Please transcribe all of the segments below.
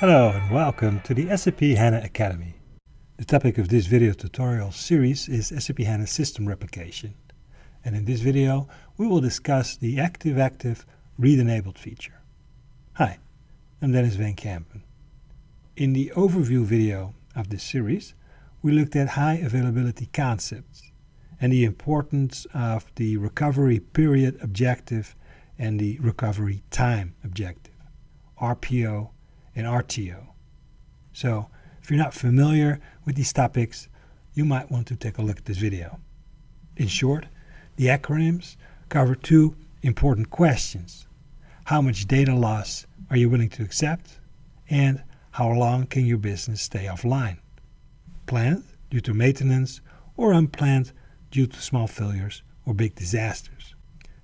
Hello and welcome to the SAP HANA Academy. The topic of this video tutorial series is SAP HANA System Replication. And in this video, we will discuss the active-active read-enabled feature. Hi, I'm Dennis Van Kampen. In the overview video of this series, we looked at high availability concepts and the importance of the recovery period objective and the recovery time objective, RPO and RTO. So if you're not familiar with these topics, you might want to take a look at this video. In short, the acronyms cover two important questions. How much data loss are you willing to accept? And how long can your business stay offline? Planned due to maintenance or unplanned due to small failures or big disasters.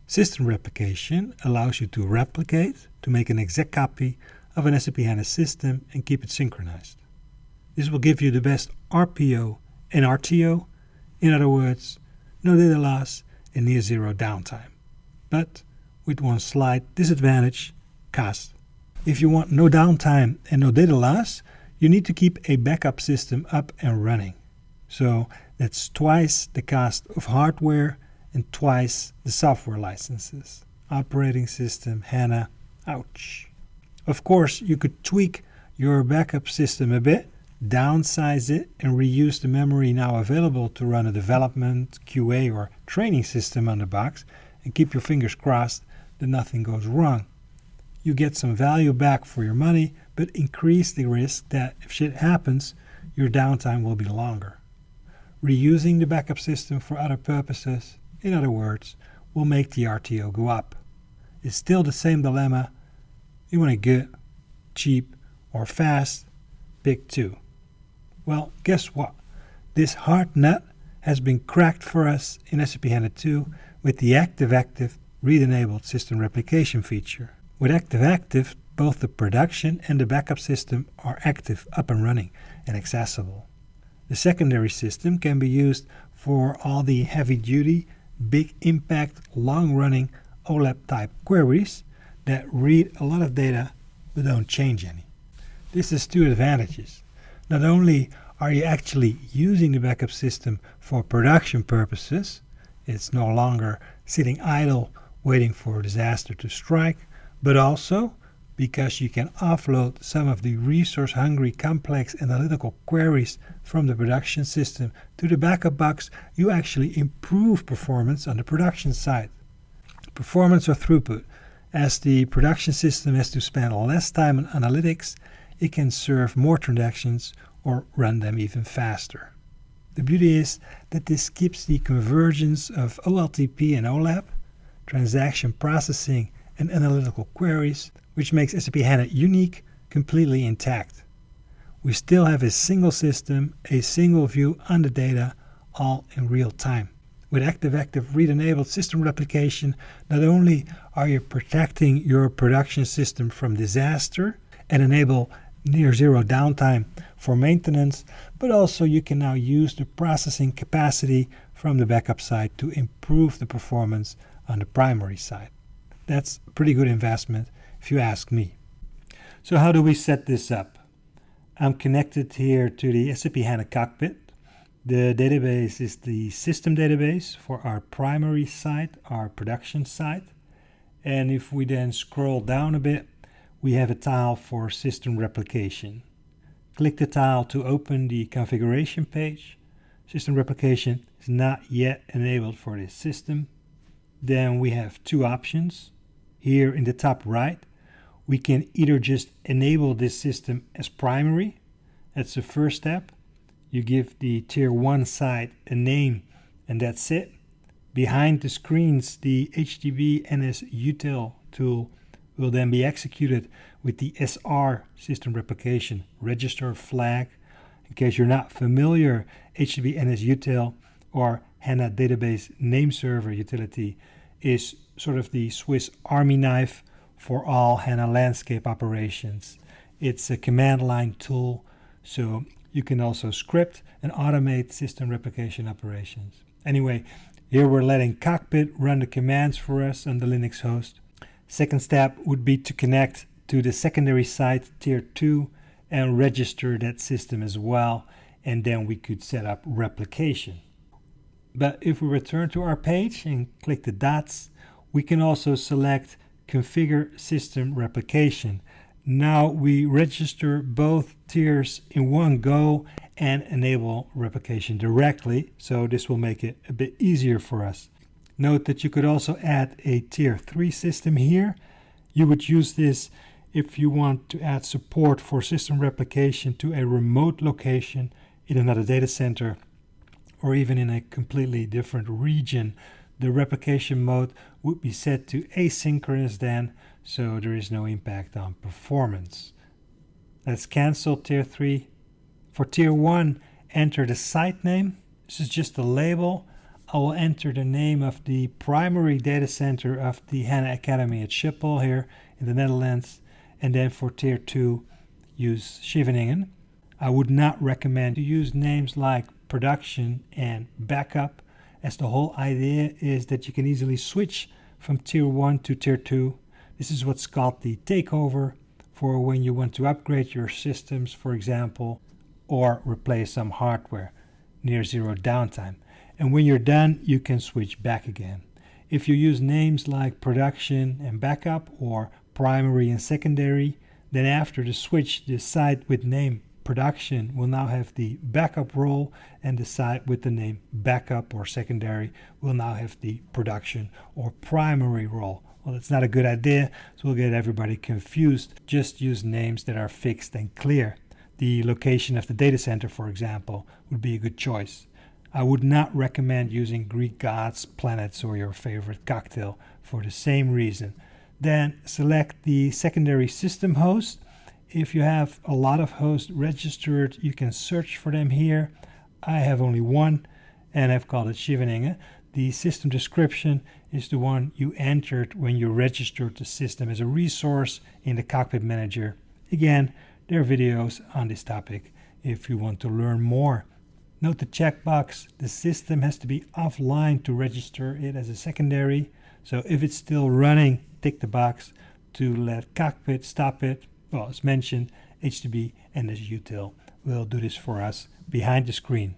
System replication allows you to replicate to make an exact copy of an SAP HANA system and keep it synchronized. This will give you the best RPO and RTO, in other words, no data loss and near zero downtime. But with one slight disadvantage, cost. If you want no downtime and no data loss, you need to keep a backup system up and running. So that's twice the cost of hardware and twice the software licenses. Operating system, HANA, ouch. Of course, you could tweak your backup system a bit, downsize it, and reuse the memory now available to run a development, QA, or training system on the box, and keep your fingers crossed that nothing goes wrong. You get some value back for your money, but increase the risk that if shit happens, your downtime will be longer. Reusing the backup system for other purposes, in other words, will make the RTO go up. It's still the same dilemma. You want to get cheap or fast, pick two. Well, guess what? This hard nut has been cracked for us in SAP HANA 2 with the active-active read-enabled system replication feature. With active-active, both the production and the backup system are active, up and running, and accessible. The secondary system can be used for all the heavy-duty, big impact, long-running OLAP type queries that read a lot of data but don't change any. This has two advantages. Not only are you actually using the backup system for production purposes, it's no longer sitting idle waiting for a disaster to strike, but also because you can offload some of the resource-hungry complex analytical queries from the production system to the backup box, you actually improve performance on the production side. Performance or throughput. As the production system has to spend less time on analytics, it can serve more transactions or run them even faster. The beauty is that this keeps the convergence of OLTP and OLAP, transaction processing and analytical queries which makes SAP HANA unique, completely intact. We still have a single system, a single view on the data, all in real time. With active-active read-enabled system replication, not only are you protecting your production system from disaster and enable near zero downtime for maintenance, but also you can now use the processing capacity from the backup side to improve the performance on the primary side. That's a pretty good investment if you ask me. So how do we set this up? I'm connected here to the SAP HANA Cockpit. The database is the system database for our primary site, our production site. And if we then scroll down a bit, we have a tile for system replication. Click the tile to open the configuration page. System replication is not yet enabled for this system. Then we have two options. Here in the top right, we can either just enable this system as primary. That's the first step. You give the tier 1 site a name and that's it. Behind the screens, the HDB NS util tool will then be executed with the SR system replication register flag. In case you're not familiar, HDB NS util or HANA database name server utility is sort of the Swiss army knife for all HANA landscape operations. It's a command line tool, so you can also script and automate system replication operations. Anyway, here we're letting Cockpit run the commands for us on the Linux host. Second step would be to connect to the secondary site tier 2 and register that system as well, and then we could set up replication. But if we return to our page and click the dots, we can also select Configure System Replication. Now we register both tiers in one go and enable replication directly, so this will make it a bit easier for us. Note that you could also add a tier 3 system here. You would use this if you want to add support for system replication to a remote location in another data center or even in a completely different region. The replication mode would be set to asynchronous then, so there is no impact on performance. Let's cancel tier 3. For tier 1, enter the site name. This is just a label. I will enter the name of the primary data center of the HANA Academy at Schiphol here in the Netherlands. And then for tier 2, use Scheveningen. I would not recommend to use names like production and backup as the whole idea is that you can easily switch from tier 1 to tier 2. This is what's called the takeover for when you want to upgrade your systems, for example, or replace some hardware near zero downtime. And when you're done, you can switch back again. If you use names like production and backup or primary and secondary, then after the switch, the site with name production will now have the backup role and the site with the name backup or secondary will now have the production or primary role. Well, that's not a good idea, so we'll get everybody confused. Just use names that are fixed and clear. The location of the data center, for example, would be a good choice. I would not recommend using Greek gods, planets, or your favorite cocktail for the same reason. Then select the secondary system host if you have a lot of hosts registered, you can search for them here. I have only one and I've called it Scheveningen. The system description is the one you entered when you registered the system as a resource in the Cockpit Manager. Again, there are videos on this topic if you want to learn more. Note the checkbox, the system has to be offline to register it as a secondary. So if it's still running, tick the box to let Cockpit stop it well, as mentioned, HTTP and as util will do this for us behind the screen.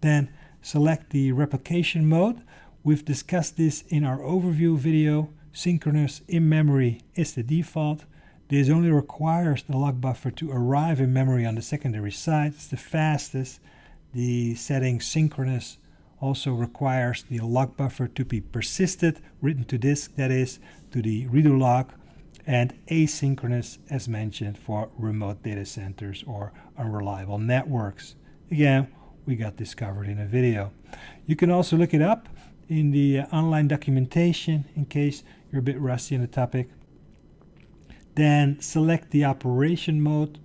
Then select the replication mode. We've discussed this in our overview video. Synchronous in memory is the default. This only requires the log buffer to arrive in memory on the secondary side. It's the fastest. The setting synchronous also requires the log buffer to be persisted, written to disk, that is, to the redo log, and asynchronous as mentioned for remote data centers or unreliable networks. Again, we got this covered in a video. You can also look it up in the uh, online documentation in case you're a bit rusty on the topic. Then select the operation mode.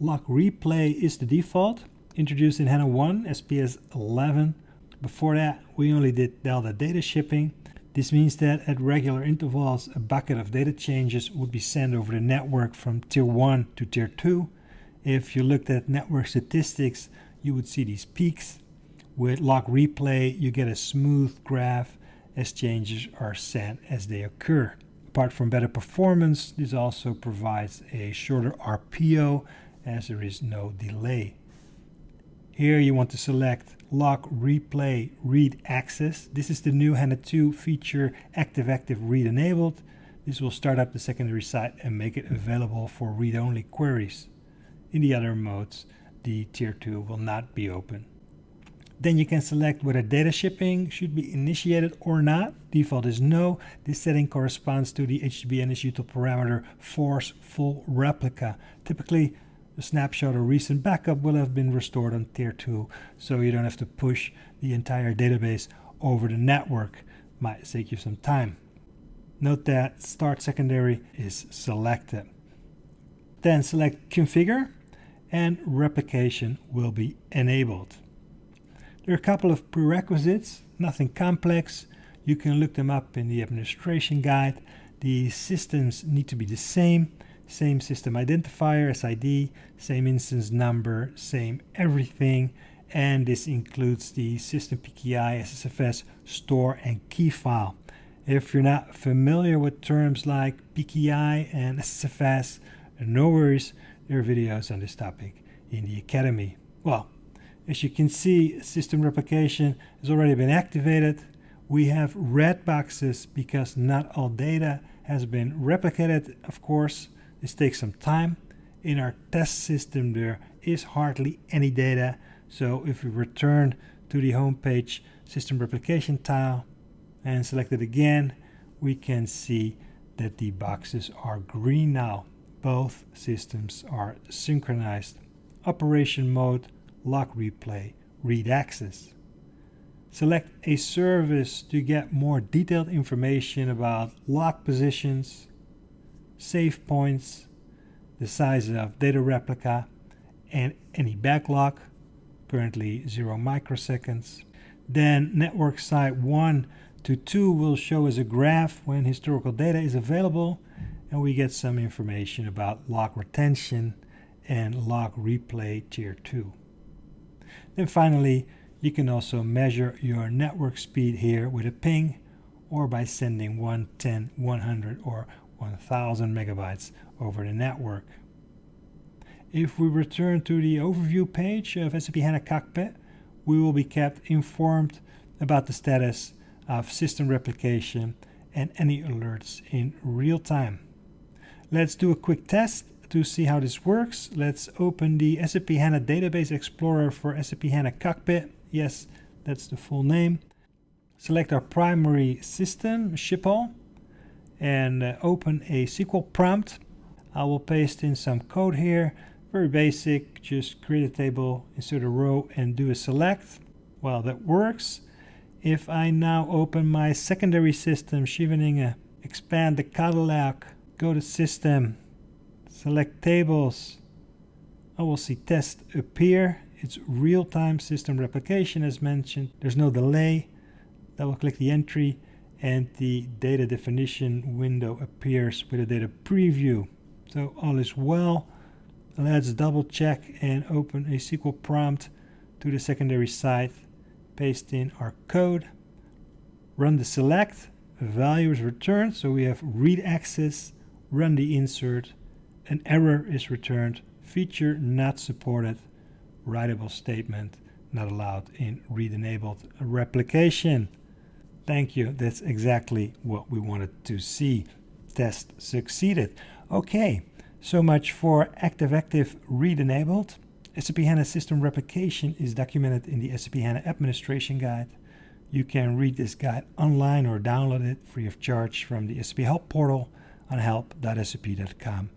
Log replay is the default, introduced in HANA 1 SPS 11. Before that, we only did Delta data shipping this means that at regular intervals, a bucket of data changes would be sent over the network from tier 1 to tier 2. If you looked at network statistics, you would see these peaks. With log replay, you get a smooth graph as changes are sent as they occur. Apart from better performance, this also provides a shorter RPO as there is no delay. Here you want to select log replay read access. This is the new HANA 2 feature active active read enabled. This will start up the secondary site and make it available for read-only queries. In the other modes, the tier 2 will not be open. Then you can select whether data shipping should be initiated or not. Default is no. This setting corresponds to the HDB NSUtil parameter force full replica. Typically, a snapshot or recent backup will have been restored on tier 2 so you don't have to push the entire database over the network might take you some time note that start secondary is selected then select configure and replication will be enabled. There are a couple of prerequisites nothing complex. You can look them up in the administration guide. The systems need to be the same same system identifier, SID, same instance number, same everything, and this includes the system PKI, SSFS, store, and key file. If you're not familiar with terms like PKI and SSFS, no worries, there are videos on this topic in the Academy. Well, as you can see, system replication has already been activated. We have red boxes because not all data has been replicated, of course. This takes some time. In our test system, there is hardly any data. So if we return to the home page system replication tile and select it again, we can see that the boxes are green now. Both systems are synchronized. Operation mode, log replay, read access. Select a service to get more detailed information about log positions, save points, the size of data replica, and any backlog, currently 0 microseconds. Then network site 1 to 2 will show us a graph when historical data is available and we get some information about log retention and log replay tier 2. Then finally, you can also measure your network speed here with a ping or by sending 1, 10, 100 or 1000 megabytes over the network. If we return to the overview page of SAP HANA Cockpit, we will be kept informed about the status of system replication and any alerts in real time. Let's do a quick test to see how this works. Let's open the SAP HANA Database Explorer for SAP HANA Cockpit. Yes, that's the full name. Select our primary system, Schiphol, and uh, open a SQL prompt. I will paste in some code here very basic, just create a table, insert a row and do a select. Well, that works. If I now open my secondary system, Scheveningen, expand the catalog, go to system, select tables, I will see test appear. It's real-time system replication as mentioned. There's no delay. Double click the entry and the data definition window appears with a data preview. So all is well. Let's double check and open a SQL prompt to the secondary site. Paste in our code. Run the select. Value is returned. So we have read access. Run the insert. An error is returned. Feature not supported. Writable statement not allowed in read enabled replication. Thank you. That's exactly what we wanted to see. Test succeeded. Okay. So much for active-active read-enabled. SAP HANA system replication is documented in the SAP HANA administration guide. You can read this guide online or download it free of charge from the SAP Help portal on help.sap.com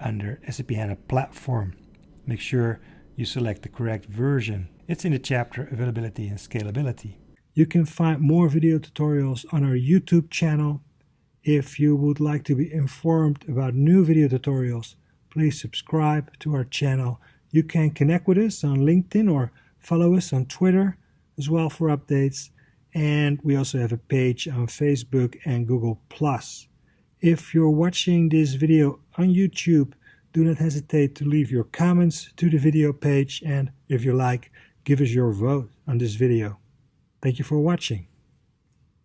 under SAP HANA platform. Make sure you select the correct version. It's in the chapter Availability and Scalability. You can find more video tutorials on our YouTube channel if you would like to be informed about new video tutorials, please subscribe to our channel. You can connect with us on LinkedIn or follow us on Twitter as well for updates. And we also have a page on Facebook and Google+. If you're watching this video on YouTube, do not hesitate to leave your comments to the video page and if you like, give us your vote on this video. Thank you for watching.